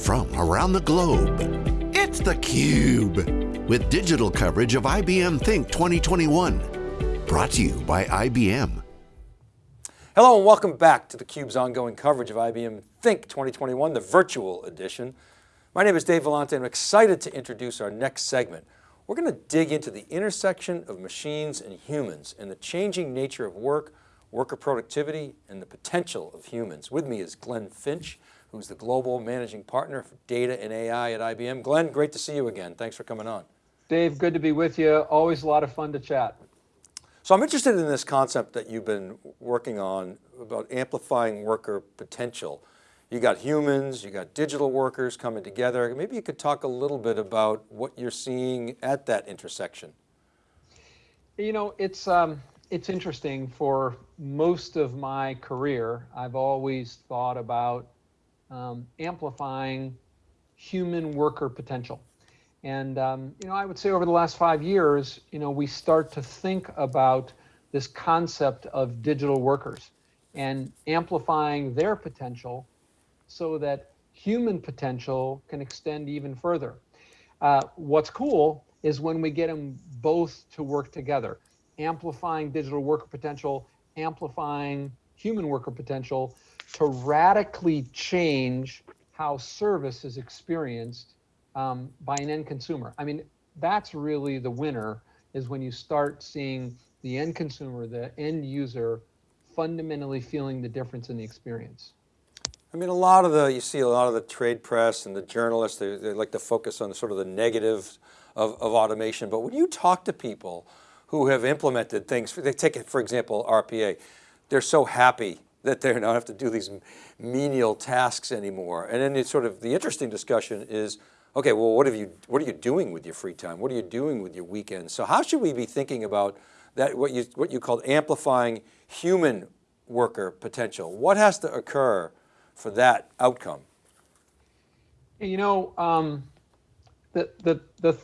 from around the globe. It's theCUBE, with digital coverage of IBM Think 2021. Brought to you by IBM. Hello and welcome back to theCUBE's ongoing coverage of IBM Think 2021, the virtual edition. My name is Dave Vellante I'm excited to introduce our next segment. We're going to dig into the intersection of machines and humans and the changing nature of work, worker productivity, and the potential of humans. With me is Glenn Finch, who's the Global Managing Partner for Data and AI at IBM. Glenn, great to see you again. Thanks for coming on. Dave, good to be with you. Always a lot of fun to chat. So I'm interested in this concept that you've been working on about amplifying worker potential. You got humans, you got digital workers coming together. Maybe you could talk a little bit about what you're seeing at that intersection. You know, it's, um, it's interesting for most of my career, I've always thought about um, amplifying human worker potential. And, um, you know, I would say over the last five years, you know, we start to think about this concept of digital workers and amplifying their potential so that human potential can extend even further. Uh, what's cool is when we get them both to work together, amplifying digital worker potential, amplifying human worker potential to radically change how service is experienced um, by an end consumer. I mean, that's really the winner is when you start seeing the end consumer, the end user, fundamentally feeling the difference in the experience. I mean, a lot of the, you see a lot of the trade press and the journalists, they, they like to focus on sort of the negative of, of automation. But when you talk to people who have implemented things, they take it, for example, RPA, they're so happy that they don't have to do these menial tasks anymore. And then it's sort of, the interesting discussion is, okay, well, what have you, what are you doing with your free time? What are you doing with your weekends? So how should we be thinking about that, what you, what you called amplifying human worker potential? What has to occur for that outcome? You know, um, the, the, the,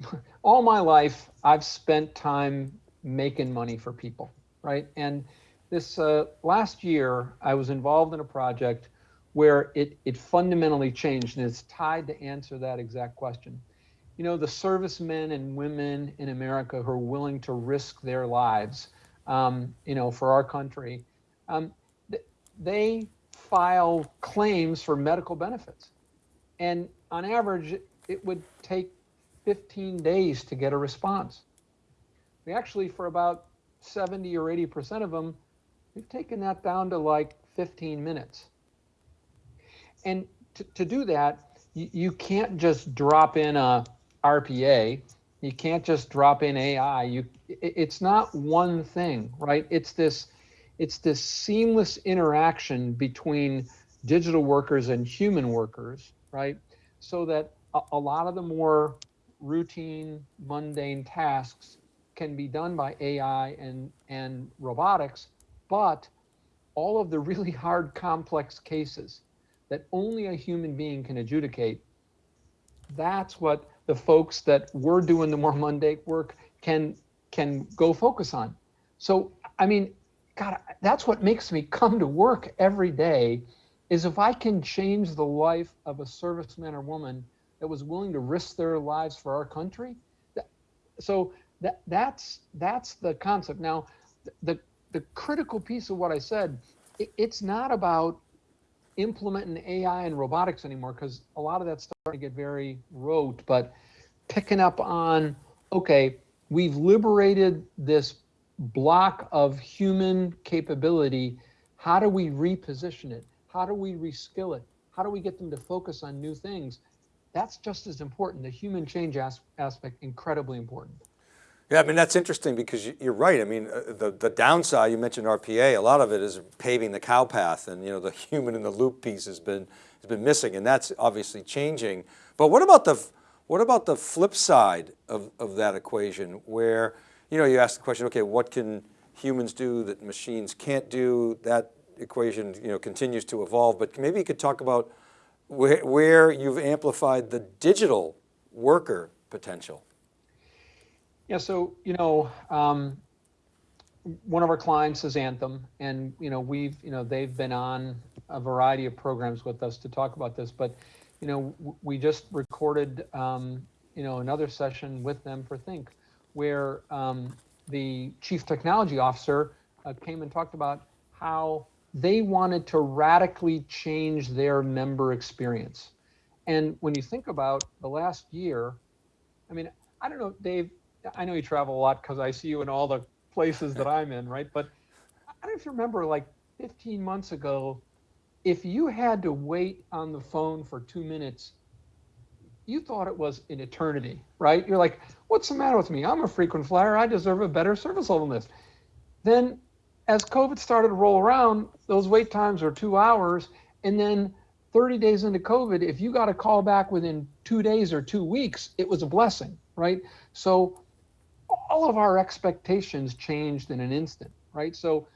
all my life, I've spent time making money for people, right? And this uh, last year, I was involved in a project where it, it fundamentally changed and it's tied to answer that exact question. You know, the servicemen and women in America who are willing to risk their lives, um, you know, for our country, um, th they file claims for medical benefits. And on average, it would take 15 days to get a response. We actually, for about 70 or 80% of them, we've taken that down to like 15 minutes. And to, to do that, you, you can't just drop in a RPA. You can't just drop in AI. You, it, it's not one thing, right? It's this it's this seamless interaction between digital workers and human workers, right? So that a, a lot of the more routine, mundane tasks can be done by AI and, and robotics, but all of the really hard, complex cases that only a human being can adjudicate, that's what the folks that were doing the more mundane work can can go focus on. So, I mean, God, that's what makes me come to work every day is if I can change the life of a serviceman or woman that was willing to risk their lives for our country. That, so that that's that's the concept. Now, the the critical piece of what I said, it, it's not about implementing AI and robotics anymore because a lot of that's starting to get very rote, but picking up on, okay, we've liberated this block of human capability, how do we reposition it? How do we reskill it? How do we get them to focus on new things? That's just as important. The human change as aspect, incredibly important. Yeah, I mean, that's interesting because you're right. I mean, uh, the, the downside, you mentioned RPA, a lot of it is paving the cow path and, you know, the human in the loop piece has been, has been missing and that's obviously changing. But what about the, what about the flip side of, of that equation where you know, you ask the question, okay, what can humans do that machines can't do? That equation, you know, continues to evolve, but maybe you could talk about where, where you've amplified the digital worker potential. Yeah, so, you know, um, one of our clients is Anthem, and, you know, we've, you know, they've been on a variety of programs with us to talk about this, but, you know, we just recorded, um, you know, another session with them for Think, where um, the chief technology officer uh, came and talked about how they wanted to radically change their member experience. And when you think about the last year, I mean, I don't know, Dave, I know you travel a lot because I see you in all the places that I'm in, right? But I don't know if you remember, like 15 months ago, if you had to wait on the phone for two minutes, you thought it was an eternity, right? You're like, what's the matter with me? I'm a frequent flyer. I deserve a better service level than this. Then as COVID started to roll around, those wait times are two hours. And then 30 days into COVID, if you got a call back within two days or two weeks, it was a blessing, right? So all of our expectations changed in an instant, right? So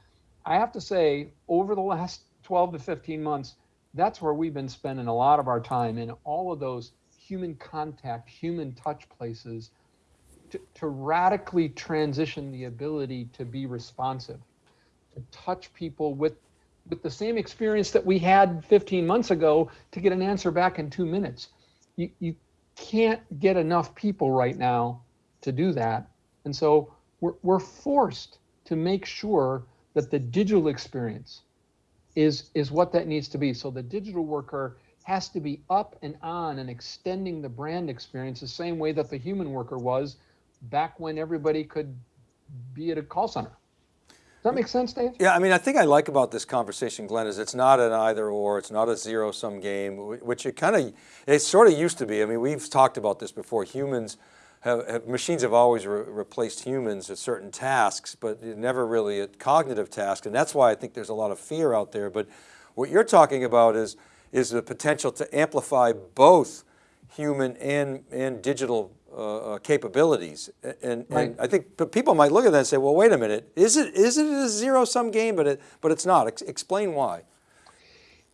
I have to say, over the last 12 to 15 months, that's where we've been spending a lot of our time in all of those human contact, human touch places to, to radically transition the ability to be responsive, to touch people with with the same experience that we had 15 months ago to get an answer back in two minutes. You, you can't get enough people right now to do that. And so we're, we're forced to make sure that the digital experience is, is what that needs to be. So the digital worker has to be up and on and extending the brand experience the same way that the human worker was back when everybody could be at a call center. Does that make sense, Dave? Yeah, I mean, I think I like about this conversation, Glenn, is it's not an either or, it's not a zero sum game, which it kind of, it sort of used to be. I mean, we've talked about this before. Humans have, have machines have always re replaced humans at certain tasks, but never really at cognitive tasks. And that's why I think there's a lot of fear out there. But what you're talking about is, is the potential to amplify both human and, and digital uh, uh, capabilities. And, right. and, I think people might look at that and say, well, wait a minute, is it, is it a zero sum game? But, it, but it's not, Ex explain why.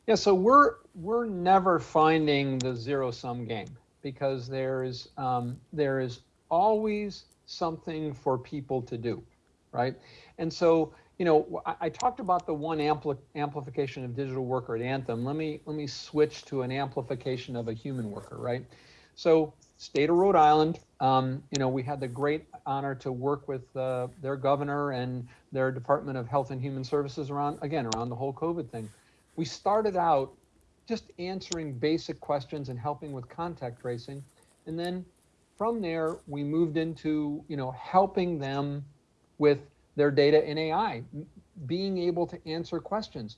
Yeah, so we're, we're never finding the zero sum game because there is, um, there is always something for people to do, right? And so, you know, I, I talked about the one ampli amplification of digital worker at Anthem. Let me, let me switch to an amplification of a human worker, right? So state of Rhode Island, um, you know, we had the great honor to work with uh, their governor and their Department of Health and Human Services around, again, around the whole COVID thing. We started out just answering basic questions and helping with contact tracing. And then from there, we moved into, you know, helping them with their data in AI, being able to answer questions.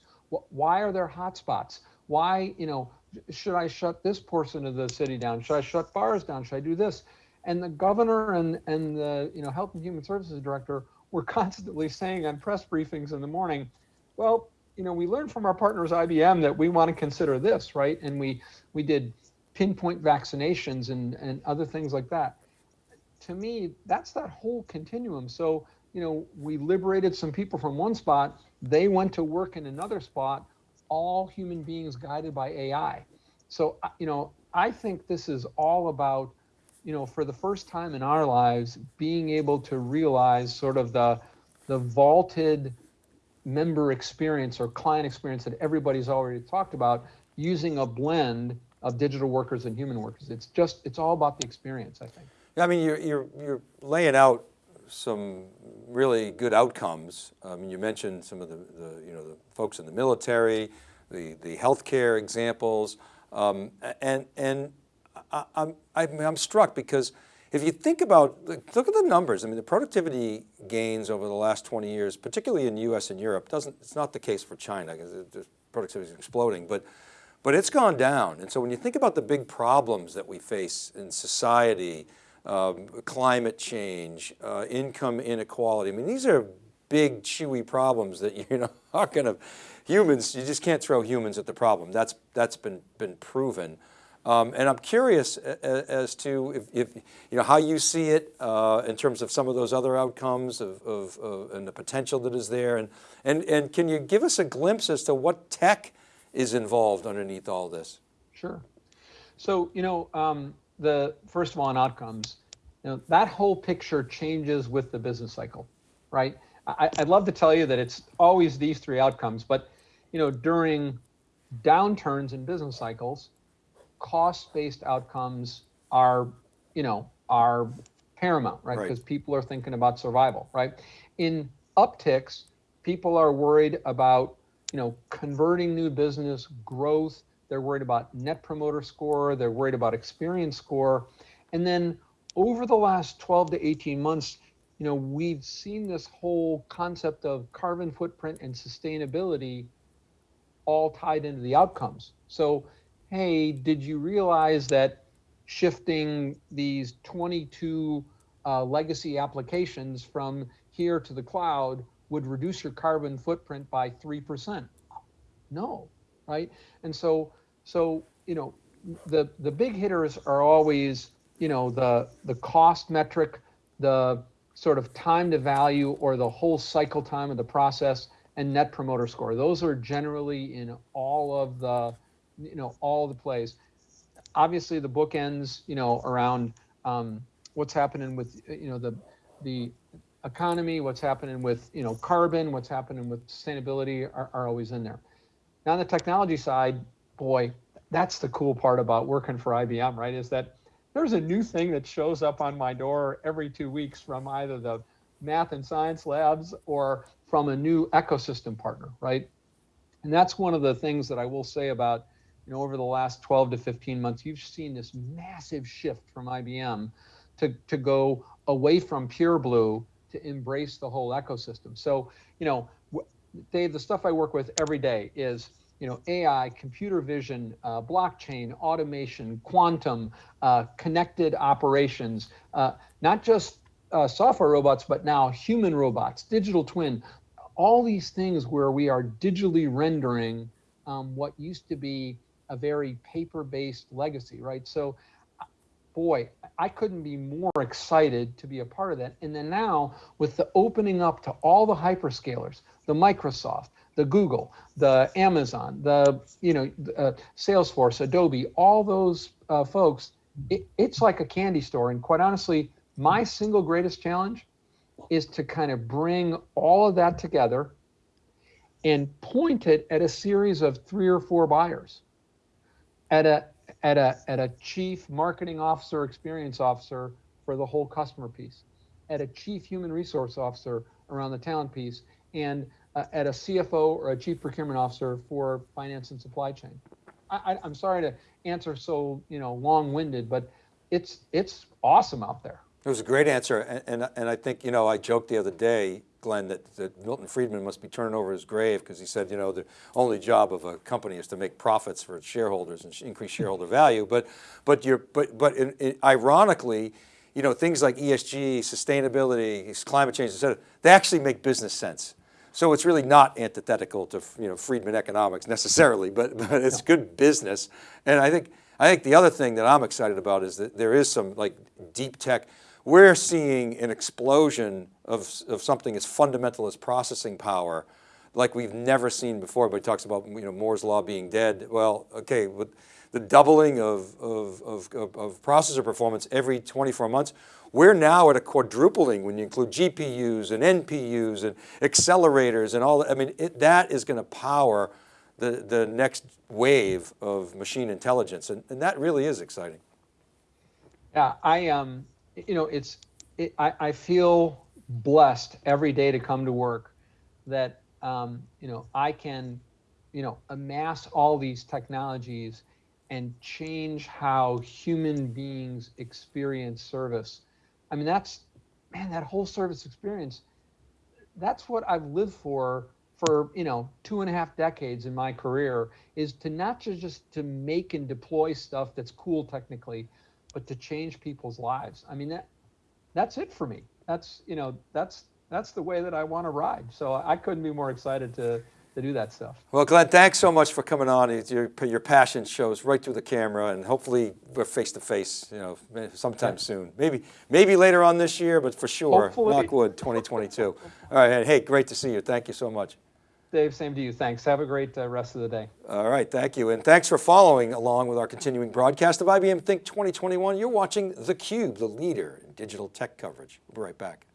Why are there hotspots? Why, you know, should I shut this portion of the city down? Should I shut bars down? Should I do this? And the governor and, and the you know health and human services director were constantly saying on press briefings in the morning, well, you know, we learned from our partners IBM that we want to consider this, right? And we we did pinpoint vaccinations and, and other things like that. To me, that's that whole continuum. So, you know, we liberated some people from one spot, they went to work in another spot all human beings guided by AI. So, you know, I think this is all about, you know, for the first time in our lives, being able to realize sort of the, the vaulted member experience or client experience that everybody's already talked about using a blend of digital workers and human workers. It's just, it's all about the experience, I think. Yeah, I mean, you're, you're, you're laying out some really good outcomes. I mean, you mentioned some of the, the, you know, the folks in the military, the, the healthcare examples, um, and, and I, I'm, I'm struck because if you think about, look at the numbers. I mean, the productivity gains over the last 20 years, particularly in the US and Europe, doesn't, it's not the case for China because productivity is exploding, but, but it's gone down. And so when you think about the big problems that we face in society, um, climate change, uh, income inequality. I mean, these are big, chewy problems that you're not going to, humans, you just can't throw humans at the problem. That's, that's been, been proven. Um, and I'm curious as to if, if, you know, how you see it uh, in terms of some of those other outcomes of, of, of, and the potential that is there. And, and, and can you give us a glimpse as to what tech is involved underneath all this? Sure. So, you know, um, the first of all on outcomes, you know, that whole picture changes with the business cycle, right? I, would love to tell you that it's always these three outcomes, but you know, during downturns in business cycles, cost-based outcomes are, you know, are paramount, right? Right. Because people are thinking about survival, right? In upticks, people are worried about, you know, converting new business, growth. They're worried about net promoter score. They're worried about experience score. And then over the last 12 to 18 months, you know, we've seen this whole concept of carbon footprint and sustainability all tied into the outcomes. So, hey, did you realize that shifting these 22 uh, legacy applications from here to the cloud would reduce your carbon footprint by 3%? No, right? And so, so, you know, the, the big hitters are always, you know, the, the cost metric, the sort of time to value or the whole cycle time of the process and net promoter score. Those are generally in all of the, you know, all the plays. Obviously, the bookends, you know, around um, what's happening with, you know, the the economy, what's happening with, you know, carbon, what's happening with sustainability are, are always in there. Now, on the technology side, boy, that's the cool part about working for IBM, right? Is that there's a new thing that shows up on my door every two weeks from either the math and science labs or from a new ecosystem partner, right? And that's one of the things that I will say about, you know, over the last 12 to 15 months, you've seen this massive shift from IBM to, to go away from pure blue to embrace the whole ecosystem. So, you know, Dave, the stuff I work with every day is you know, AI, computer vision, uh, blockchain, automation, quantum, uh, connected operations, uh, not just uh, software robots, but now human robots, digital twin, all these things where we are digitally rendering um, what used to be a very paper-based legacy, right? So, boy, I couldn't be more excited to be a part of that. And then now with the opening up to all the hyperscalers, the Microsoft, the Google, the Amazon, the you know uh, Salesforce, Adobe, all those uh, folks, it, it's like a candy store. And quite honestly, my single greatest challenge is to kind of bring all of that together and point it at a series of three or four buyers, at a at a at a chief marketing officer, experience officer for the whole customer piece, at a chief human resource officer around the talent piece, and uh, at a CFO or a chief procurement officer for finance and supply chain. I, am sorry to answer so you know long-winded, but it's it's awesome out there. It was a great answer, and, and, and I think you know I joked the other day, Glenn, that, that Milton Friedman must be turning over his grave because he said you know the only job of a company is to make profits for its shareholders and increase shareholder value. But but you're but but in, in, ironically, you know things like ESG, sustainability, climate change, et cetera, they actually make business sense. So it's really not antithetical to you know Friedman economics necessarily, but, but it's good business. And I think, I think the other thing that I'm excited about is that there is some like deep tech. We're seeing an explosion of, of something as fundamental as processing power like we've never seen before, but he talks about you know, Moore's law being dead. Well, okay, with the doubling of, of, of, of processor performance every 24 months, we're now at a quadrupling when you include GPUs and NPUs and accelerators and all that. I mean, it, that is going to power the, the next wave of machine intelligence. And, and that really is exciting. Yeah, I, um, you know, it's, it, I, I feel blessed every day to come to work that, um, you know, I can, you know, amass all these technologies and change how human beings experience service. I mean, that's, man, that whole service experience, that's what I've lived for for you know two and a half decades in my career is to not just just to make and deploy stuff that's cool technically but to change people's lives i mean that that's it for me that's you know that's that's the way that i want to ride so i couldn't be more excited to to do that stuff. Well, Glenn, thanks so much for coming on. Your, your passion shows right through the camera and hopefully we're face to face, you know, sometime soon. Maybe, maybe later on this year, but for sure, hopefully. Knockwood 2022. All right, hey, great to see you. Thank you so much. Dave, same to you. Thanks. Have a great uh, rest of the day. All right, thank you. And thanks for following along with our continuing broadcast of IBM Think 2021. You're watching theCUBE, the leader in digital tech coverage. We'll be right back.